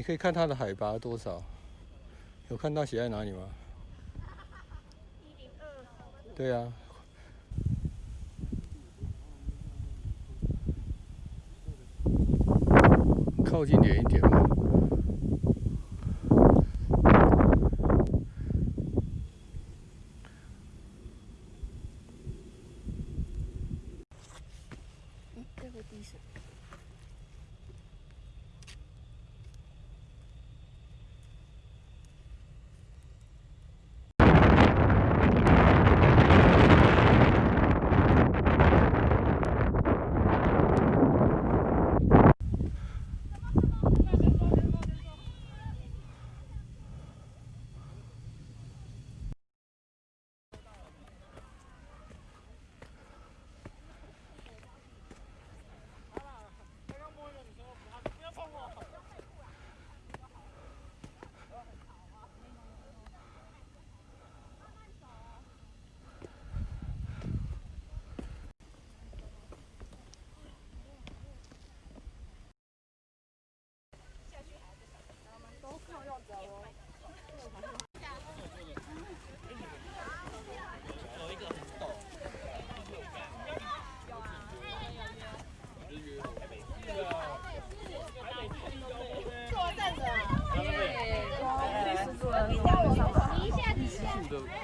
你可以看它的海拔多少，有看到写在哪里吗？一零二。对啊。靠近点一点嘛。嗯，这个地上。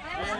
来了